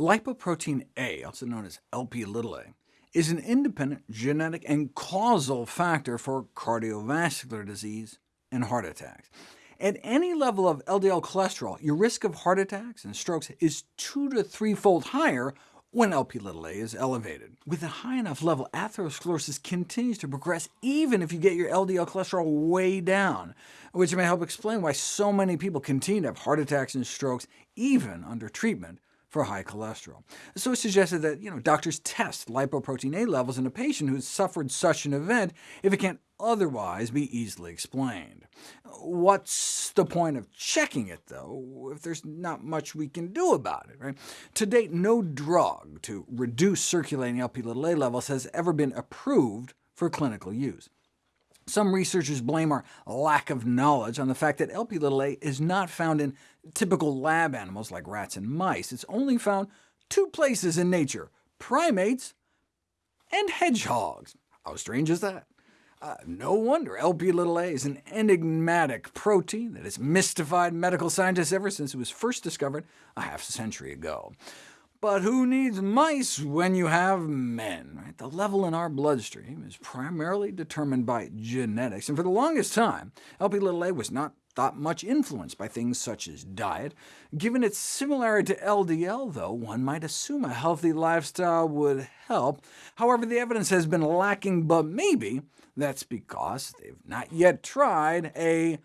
Lipoprotein A, also known as LP a, is an independent genetic and causal factor for cardiovascular disease and heart attacks. At any level of LDL cholesterol, your risk of heart attacks and strokes is two to threefold higher when LP a is elevated. With a high enough level, atherosclerosis continues to progress even if you get your LDL cholesterol way down, which may help explain why so many people continue to have heart attacks and strokes even under treatment for high cholesterol. So it suggested that you know, doctors test lipoprotein A levels in a patient who's suffered such an event if it can't otherwise be easily explained. What's the point of checking it, though, if there's not much we can do about it? Right? To date, no drug to reduce circulating Lp(a) levels has ever been approved for clinical use. Some researchers blame our lack of knowledge on the fact that Lp(a) is not found in typical lab animals like rats and mice. It's only found two places in nature, primates and hedgehogs. How strange is that? Uh, no wonder Lp(a) is an enigmatic protein that has mystified medical scientists ever since it was first discovered a half century ago. But who needs mice when you have men? Right? The level in our bloodstream is primarily determined by genetics, and for the longest time, Lp(a) was not thought much influenced by things such as diet. Given its similarity to LDL, though, one might assume a healthy lifestyle would help. However, the evidence has been lacking, but maybe that's because they've not yet tried a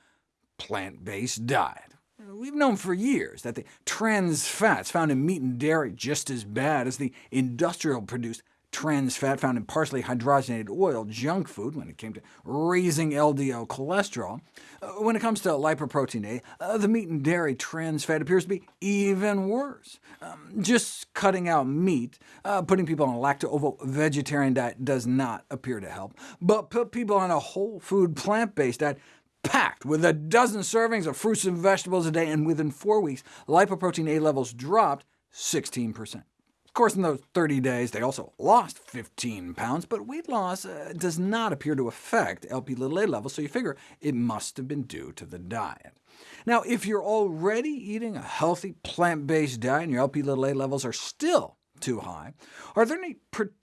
plant-based diet. We've known for years that the trans fats found in meat and dairy are just as bad as the industrial-produced trans fat found in partially hydrogenated oil, junk food, when it came to raising LDL cholesterol. Uh, when it comes to lipoprotein A, uh, the meat and dairy trans fat appears to be even worse. Um, just cutting out meat, uh, putting people on a lacto-ovo-vegetarian diet does not appear to help, but put people on a whole food plant-based diet packed with a dozen servings of fruits and vegetables a day, and within four weeks, lipoprotein A levels dropped 16%. Of course, in those 30 days, they also lost 15 pounds, but weight loss uh, does not appear to affect LP little a levels, so you figure it must have been due to the diet. Now, if you're already eating a healthy plant-based diet and your LP little a levels are still too high, are there any particular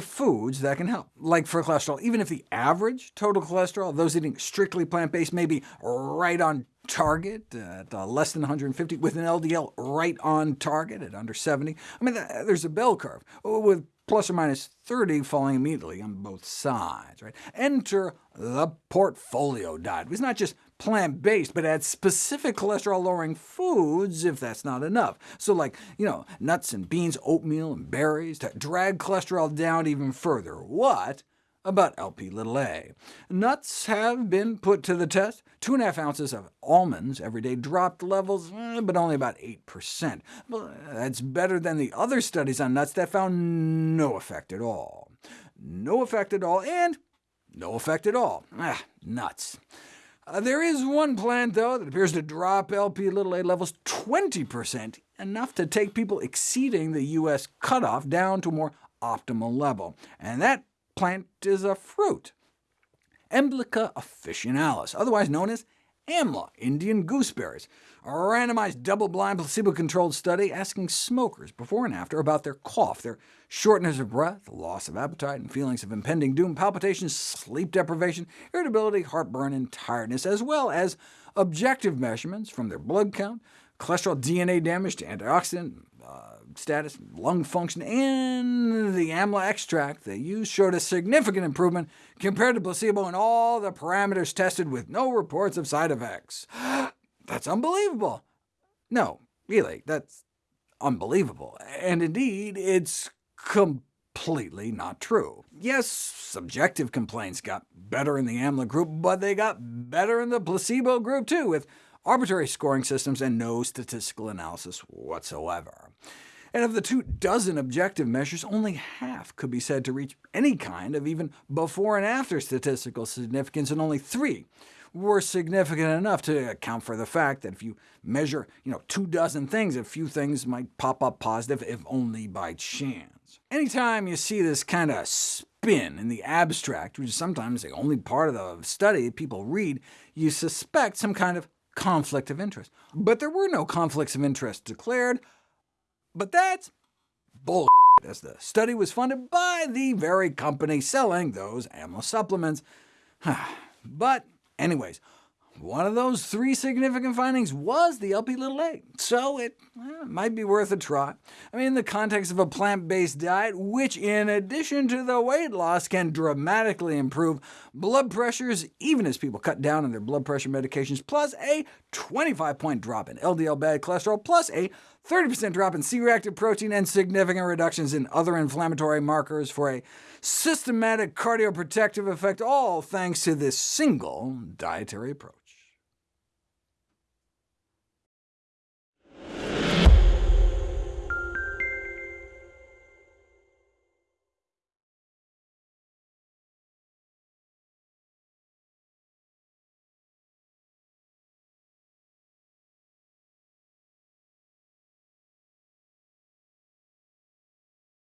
foods that can help, like for cholesterol, even if the average total cholesterol those eating strictly plant-based may be right on target at uh, less than 150, with an LDL right on target at under 70. I mean, there's a bell curve, with plus or minus 30 falling immediately on both sides. Right? Enter the portfolio diet. It's not just plant-based, but add specific cholesterol-lowering foods if that's not enough. So like, you know, nuts and beans, oatmeal and berries to drag cholesterol down even further. What about LP little a? Nuts have been put to the test. Two and a half ounces of almonds every day dropped levels, eh, but only about 8%. Well, that's better than the other studies on nuts that found no effect at all. No effect at all, and no effect at all. Ah, nuts. Uh, there is one plant, though, that appears to drop Lp(a) levels 20%, enough to take people exceeding the U.S. cutoff down to a more optimal level. And that plant is a fruit. Emblica officinalis, otherwise known as AMLA, Indian gooseberries, a randomized double-blind placebo-controlled study asking smokers before and after about their cough, their shortness of breath, loss of appetite, and feelings of impending doom, palpitations, sleep deprivation, irritability, heartburn, and tiredness, as well as objective measurements from their blood count, cholesterol DNA damage to antioxidant uh, status, lung function, and the AMLA extract they used showed a significant improvement compared to placebo in all the parameters tested with no reports of side effects. That's unbelievable. No, really, that's unbelievable. And indeed, it's completely not true. Yes, subjective complaints got better in the AMLA group, but they got better in the placebo group too, with arbitrary scoring systems and no statistical analysis whatsoever. And of the two dozen objective measures, only half could be said to reach any kind of even before and after statistical significance, and only three were significant enough to account for the fact that if you measure you know, two dozen things, a few things might pop up positive, if only by chance. Anytime you see this kind of spin in the abstract, which is sometimes the only part of the study people read, you suspect some kind of conflict of interest. But there were no conflicts of interest declared, but that's bull as the study was funded by the very company selling those AMLA supplements. but anyways, one of those three significant findings was the LP little a, so it well, might be worth a try. I mean, in the context of a plant-based diet, which in addition to the weight loss can dramatically improve blood pressures, even as people cut down on their blood pressure medications, plus a 25-point drop in LDL bad cholesterol, plus a 30% drop in C-reactive protein, and significant reductions in other inflammatory markers for a systematic cardioprotective effect, all thanks to this single dietary approach.